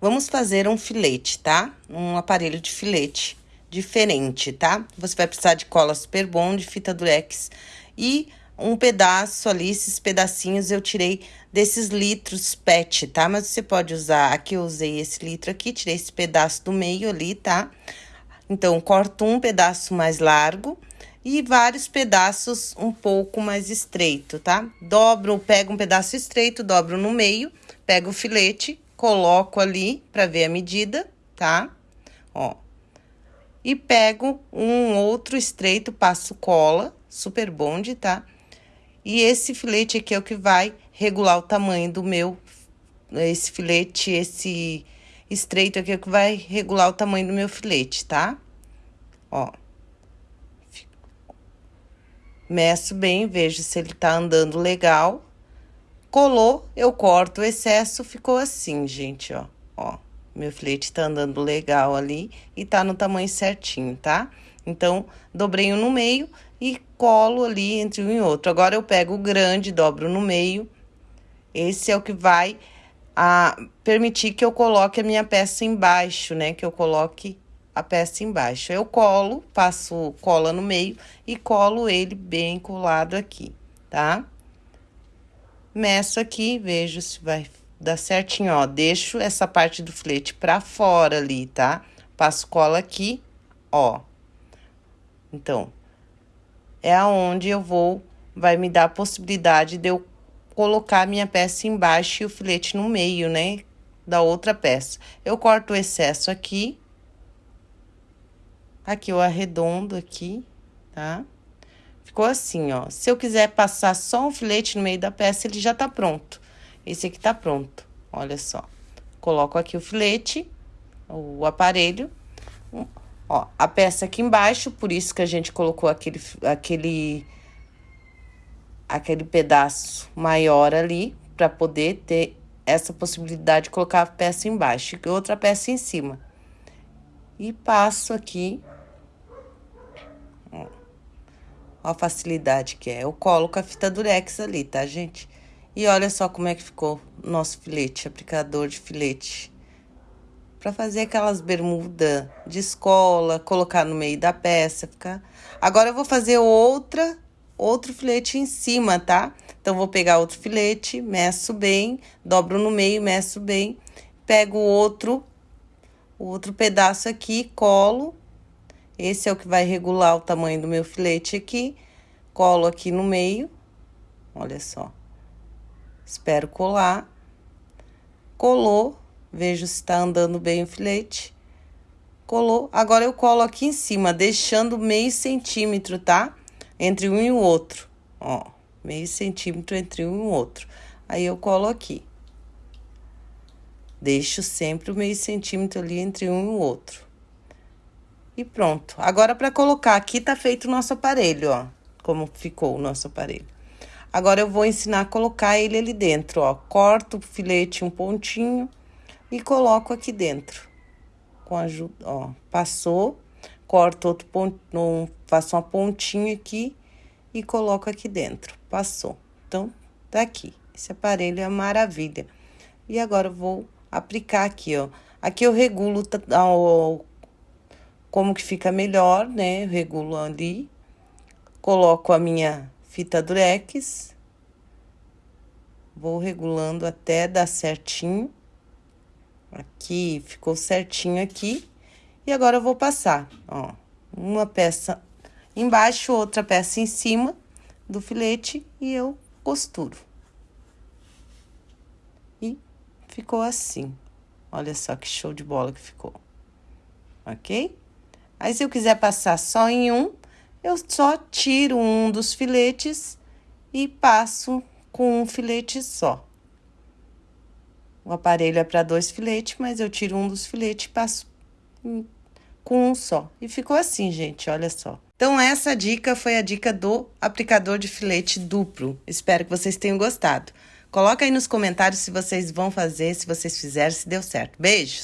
Vamos fazer um filete, tá? Um aparelho de filete diferente, tá? Você vai precisar de cola super bom, de fita durex e um pedaço ali, esses pedacinhos eu tirei desses litros PET, tá? Mas você pode usar, aqui eu usei esse litro aqui, tirei esse pedaço do meio ali, tá? Então, corto um pedaço mais largo e vários pedaços um pouco mais estreito, tá? Dobro, pego um pedaço estreito, dobro no meio, pego o filete coloco ali para ver a medida, tá? Ó. E pego um outro estreito, passo cola, super bonde, tá? E esse filete aqui é o que vai regular o tamanho do meu, esse filete, esse estreito aqui é o que vai regular o tamanho do meu filete, tá? Ó. Meço bem, vejo se ele tá andando legal. Colou, eu corto o excesso, ficou assim, gente, ó. Ó, meu filete tá andando legal ali e tá no tamanho certinho, tá? Então, dobrei um no meio e colo ali entre um e outro. Agora, eu pego o grande, dobro no meio. Esse é o que vai a, permitir que eu coloque a minha peça embaixo, né? Que eu coloque a peça embaixo. Eu colo, passo cola no meio e colo ele bem colado aqui, tá? Meço aqui, vejo se vai dar certinho, ó. Deixo essa parte do flete pra fora ali, tá? Passo cola aqui, ó. Então, é aonde eu vou, vai me dar a possibilidade de eu colocar minha peça embaixo e o filete no meio, né? Da outra peça. Eu corto o excesso aqui. Aqui eu arredondo aqui, tá? Ficou assim, ó. Se eu quiser passar só um filete no meio da peça, ele já tá pronto. Esse aqui tá pronto, olha só. Coloco aqui o filete, o aparelho, ó, a peça aqui embaixo, por isso que a gente colocou aquele, aquele, aquele pedaço maior ali, para poder ter essa possibilidade de colocar a peça embaixo e outra peça em cima. E passo aqui Ó a facilidade que é. Eu coloco a fita durex ali, tá, gente? E olha só como é que ficou o nosso filete, aplicador de filete. Pra fazer aquelas bermudas de escola, colocar no meio da peça, ficar... Agora, eu vou fazer outra, outro filete em cima, tá? Então, vou pegar outro filete, meço bem, dobro no meio, meço bem. Pego outro, outro pedaço aqui, colo esse é o que vai regular o tamanho do meu filete aqui. Colo aqui no meio. Olha só. Espero colar. Colou. Vejo se tá andando bem o filete. Colou. Agora, eu colo aqui em cima, deixando meio centímetro, tá? Entre um e o outro. Ó, meio centímetro entre um e o outro. Aí, eu colo aqui. Deixo sempre o meio centímetro ali entre um e o outro. E pronto. Agora, para colocar aqui, tá feito o nosso aparelho, ó. Como ficou o nosso aparelho. Agora, eu vou ensinar a colocar ele ali dentro, ó. Corto o filete um pontinho e coloco aqui dentro. Com ajuda, ó. Passou, corto outro ponto, faço uma pontinha aqui e coloco aqui dentro. Passou. Então, tá aqui. Esse aparelho é maravilha. E agora, eu vou aplicar aqui, ó. Aqui eu regulo o como que fica melhor, né? Eu regulo ali. Coloco a minha fita durex. Vou regulando até dar certinho. Aqui, ficou certinho aqui. E agora eu vou passar, ó, uma peça embaixo, outra peça em cima do filete e eu costuro. E ficou assim. Olha só que show de bola que ficou. Ok? Aí, se eu quiser passar só em um, eu só tiro um dos filetes e passo com um filete só. O aparelho é para dois filetes, mas eu tiro um dos filetes e passo com um só. E ficou assim, gente, olha só. Então, essa dica foi a dica do aplicador de filete duplo. Espero que vocês tenham gostado. Coloca aí nos comentários se vocês vão fazer, se vocês fizeram, se deu certo. Beijos!